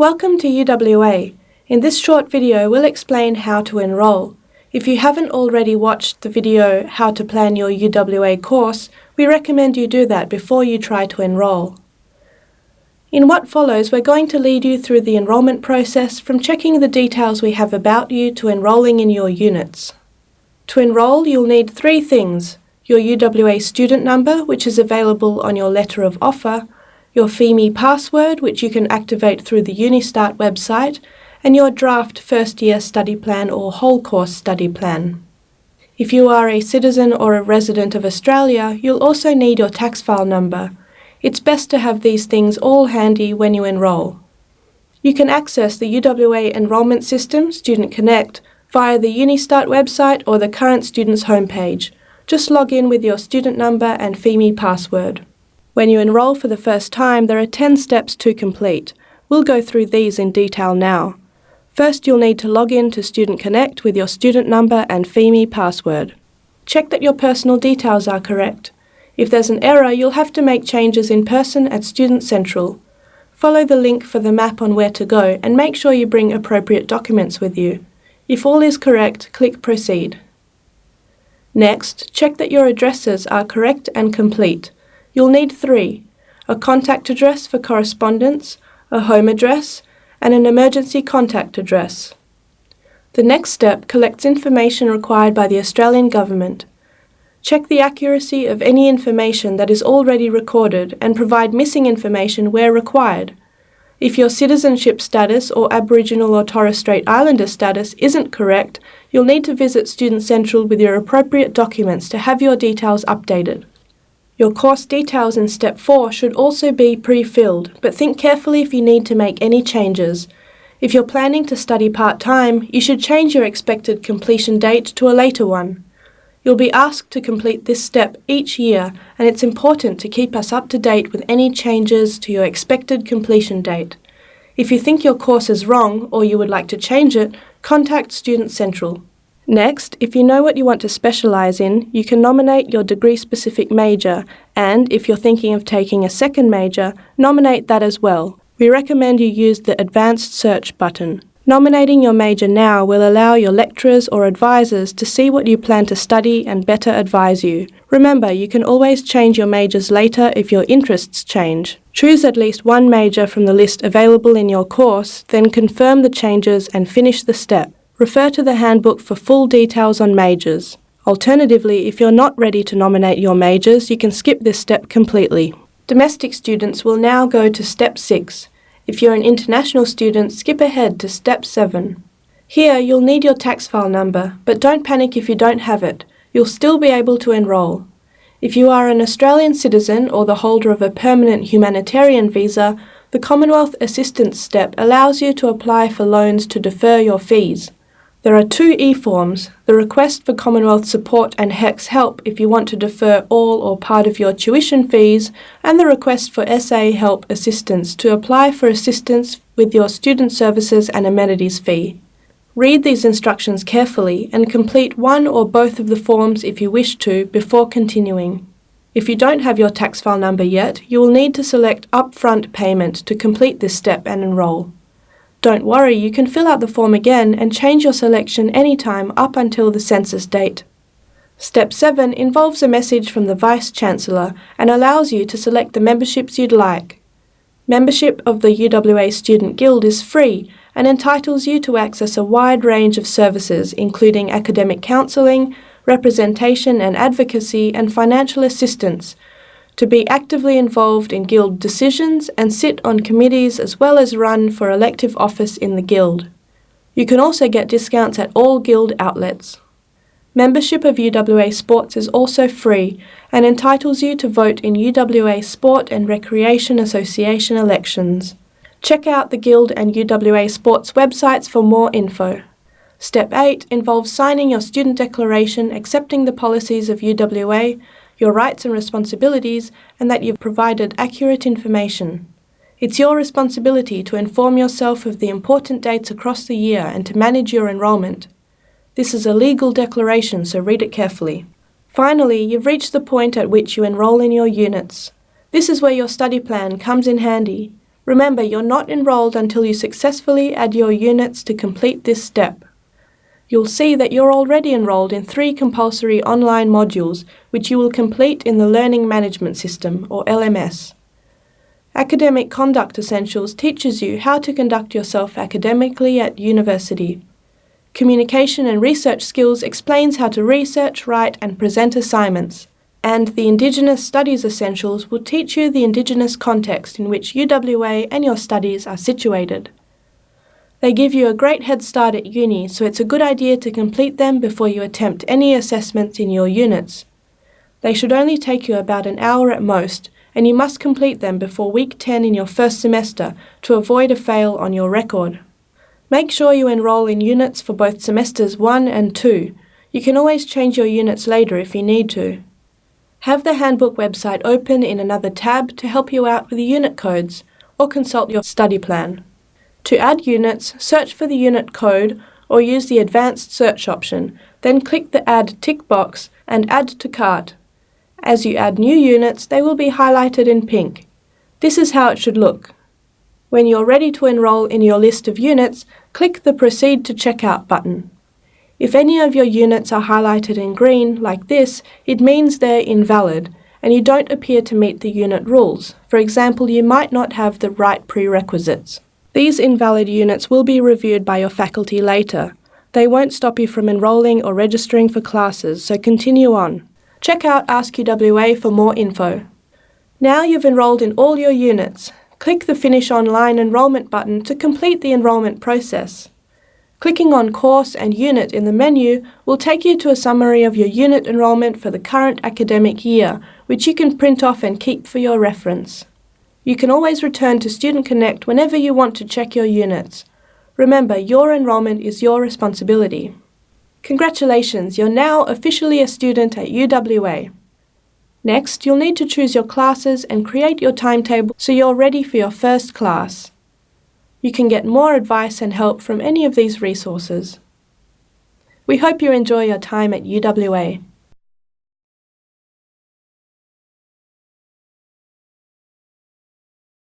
Welcome to UWA. In this short video, we'll explain how to enrol. If you haven't already watched the video How to Plan Your UWA course, we recommend you do that before you try to enrol. In what follows, we're going to lead you through the enrolment process from checking the details we have about you to enrolling in your units. To enrol, you'll need three things. Your UWA student number, which is available on your letter of offer, your Pheme password, which you can activate through the Unistart website, and your draft first year study plan or whole course study plan. If you are a citizen or a resident of Australia, you'll also need your tax file number. It's best to have these things all handy when you enrol. You can access the UWA enrolment system, Student Connect, via the Unistart website or the current student's homepage. Just log in with your student number and Pheme password. When you enrol for the first time, there are 10 steps to complete. We'll go through these in detail now. First, you'll need to log in to Student Connect with your student number and Pheme password. Check that your personal details are correct. If there's an error, you'll have to make changes in person at Student Central. Follow the link for the map on where to go and make sure you bring appropriate documents with you. If all is correct, click Proceed. Next, check that your addresses are correct and complete. You'll need three, a contact address for correspondence, a home address, and an emergency contact address. The next step collects information required by the Australian Government. Check the accuracy of any information that is already recorded and provide missing information where required. If your citizenship status or Aboriginal or Torres Strait Islander status isn't correct, you'll need to visit Student Central with your appropriate documents to have your details updated. Your course details in Step 4 should also be pre-filled, but think carefully if you need to make any changes. If you're planning to study part-time, you should change your expected completion date to a later one. You'll be asked to complete this step each year, and it's important to keep us up to date with any changes to your expected completion date. If you think your course is wrong or you would like to change it, contact Student Central. Next, if you know what you want to specialise in, you can nominate your degree-specific major and, if you're thinking of taking a second major, nominate that as well. We recommend you use the Advanced Search button. Nominating your major now will allow your lecturers or advisors to see what you plan to study and better advise you. Remember, you can always change your majors later if your interests change. Choose at least one major from the list available in your course, then confirm the changes and finish the step. Refer to the handbook for full details on majors. Alternatively, if you're not ready to nominate your majors, you can skip this step completely. Domestic students will now go to Step 6. If you're an international student, skip ahead to Step 7. Here, you'll need your tax file number, but don't panic if you don't have it. You'll still be able to enrol. If you are an Australian citizen or the holder of a permanent humanitarian visa, the Commonwealth Assistance Step allows you to apply for loans to defer your fees. There are two e-forms, the request for Commonwealth support and HECS help if you want to defer all or part of your tuition fees, and the request for SA help assistance to apply for assistance with your student services and amenities fee. Read these instructions carefully and complete one or both of the forms if you wish to before continuing. If you don't have your tax file number yet, you will need to select Upfront Payment to complete this step and enrol. Don't worry, you can fill out the form again and change your selection anytime up until the census date. Step 7 involves a message from the Vice-Chancellor and allows you to select the memberships you'd like. Membership of the UWA Student Guild is free and entitles you to access a wide range of services including academic counselling, representation and advocacy and financial assistance to be actively involved in Guild decisions and sit on committees as well as run for elective office in the Guild. You can also get discounts at all Guild outlets. Membership of UWA Sports is also free and entitles you to vote in UWA Sport and Recreation Association elections. Check out the Guild and UWA Sports websites for more info. Step 8 involves signing your student declaration accepting the policies of UWA your rights and responsibilities, and that you've provided accurate information. It's your responsibility to inform yourself of the important dates across the year and to manage your enrolment. This is a legal declaration, so read it carefully. Finally, you've reached the point at which you enrol in your units. This is where your study plan comes in handy. Remember, you're not enrolled until you successfully add your units to complete this step. You'll see that you're already enrolled in three compulsory online modules which you will complete in the Learning Management System, or LMS. Academic Conduct Essentials teaches you how to conduct yourself academically at university. Communication and Research Skills explains how to research, write and present assignments. And the Indigenous Studies Essentials will teach you the Indigenous context in which UWA and your studies are situated. They give you a great head start at uni, so it's a good idea to complete them before you attempt any assessments in your units. They should only take you about an hour at most, and you must complete them before week 10 in your first semester to avoid a fail on your record. Make sure you enrol in units for both semesters 1 and 2. You can always change your units later if you need to. Have the handbook website open in another tab to help you out with the unit codes, or consult your study plan. To add units, search for the unit code or use the advanced search option, then click the Add tick box and Add to Cart. As you add new units, they will be highlighted in pink. This is how it should look. When you're ready to enrol in your list of units, click the Proceed to Checkout button. If any of your units are highlighted in green, like this, it means they're invalid and you don't appear to meet the unit rules. For example, you might not have the right prerequisites. These invalid units will be reviewed by your faculty later. They won't stop you from enrolling or registering for classes, so continue on. Check out Ask UWA for more info. Now you've enrolled in all your units. Click the Finish Online Enrolment button to complete the enrolment process. Clicking on Course and Unit in the menu will take you to a summary of your unit enrolment for the current academic year, which you can print off and keep for your reference. You can always return to Student Connect whenever you want to check your units. Remember, your enrolment is your responsibility. Congratulations, you're now officially a student at UWA. Next, you'll need to choose your classes and create your timetable so you're ready for your first class. You can get more advice and help from any of these resources. We hope you enjoy your time at UWA.